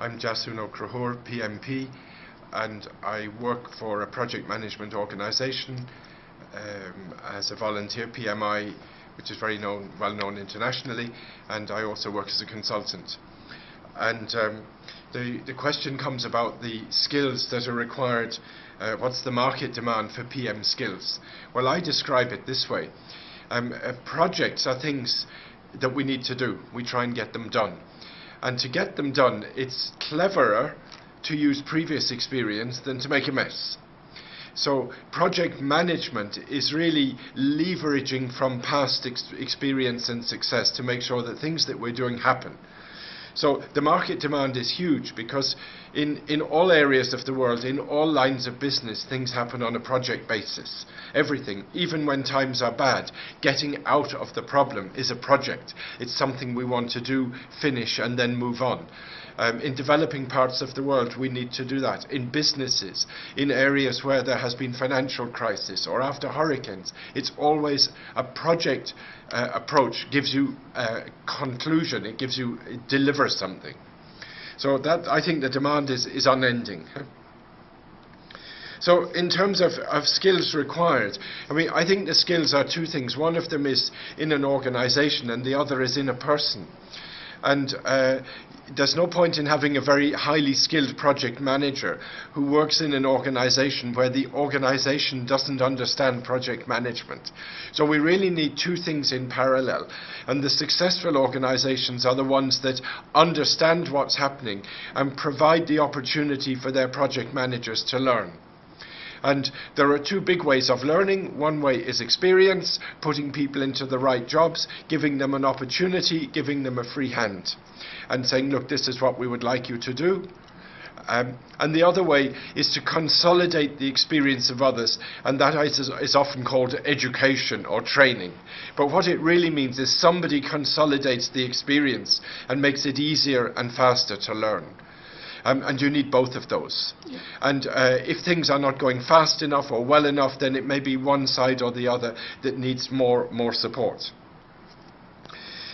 I'm Jasun O'Crahur, PMP, and I work for a project management organisation um, as a volunteer, PMI, which is very known, well known internationally, and I also work as a consultant. And um, the, the question comes about the skills that are required. Uh, what's the market demand for PM skills? Well, I describe it this way. Um, uh, projects are things that we need to do. We try and get them done. And to get them done, it's cleverer to use previous experience than to make a mess. So project management is really leveraging from past ex experience and success to make sure that things that we're doing happen. So the market demand is huge because in, in all areas of the world, in all lines of business, things happen on a project basis. Everything, even when times are bad, getting out of the problem is a project. It's something we want to do, finish, and then move on. Um, in developing parts of the world, we need to do that. In businesses, in areas where there has been financial crisis or after hurricanes, it's always a project uh, approach gives you a conclusion. It gives you it something. So that I think the demand is is unending. So in terms of, of skills required, I mean, I think the skills are two things. One of them is in an organization and the other is in a person. And uh, there's no point in having a very highly skilled project manager who works in an organization where the organization doesn't understand project management. So we really need two things in parallel. And the successful organizations are the ones that understand what's happening and provide the opportunity for their project managers to learn. And there are two big ways of learning. One way is experience, putting people into the right jobs, giving them an opportunity, giving them a free hand, and saying, look, this is what we would like you to do. Um, and the other way is to consolidate the experience of others, and that is, is often called education or training. But what it really means is somebody consolidates the experience and makes it easier and faster to learn. Um, and you need both of those. Yeah. And uh, if things are not going fast enough or well enough, then it may be one side or the other that needs more, more support.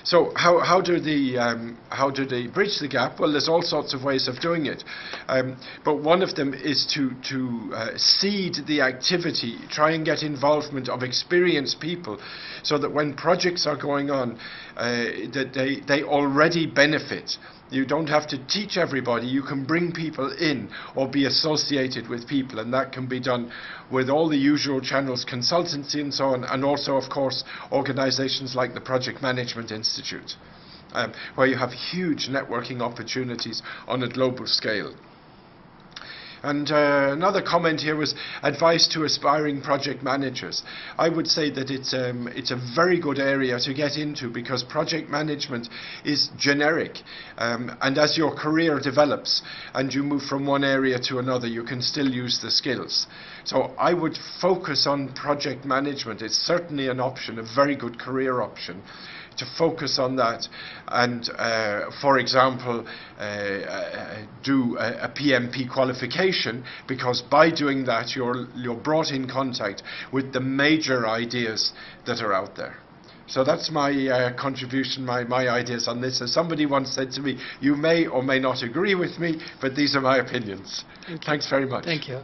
So how, how, do the, um, how do they bridge the gap? Well, there's all sorts of ways of doing it. Um, but one of them is to, to uh, seed the activity, try and get involvement of experienced people so that when projects are going on, uh, that they, they already benefit. You don't have to teach everybody. You can bring people in or be associated with people, and that can be done with all the usual channels, consultancy and so on, and also, of course, organizations like the Project Management Institute, um, where you have huge networking opportunities on a global scale. And uh, another comment here was advice to aspiring project managers. I would say that it's, um, it's a very good area to get into because project management is generic. Um, and as your career develops and you move from one area to another, you can still use the skills. So I would focus on project management. It's certainly an option, a very good career option to focus on that and, uh, for example, uh, uh, do a, a, PMP qualification because by doing that you're, you're brought in contact with the major ideas that are out there. So that's my uh, contribution, my, my ideas on this. As somebody once said to me, you may or may not agree with me, but these are my opinions. Thanks very much. Thank you.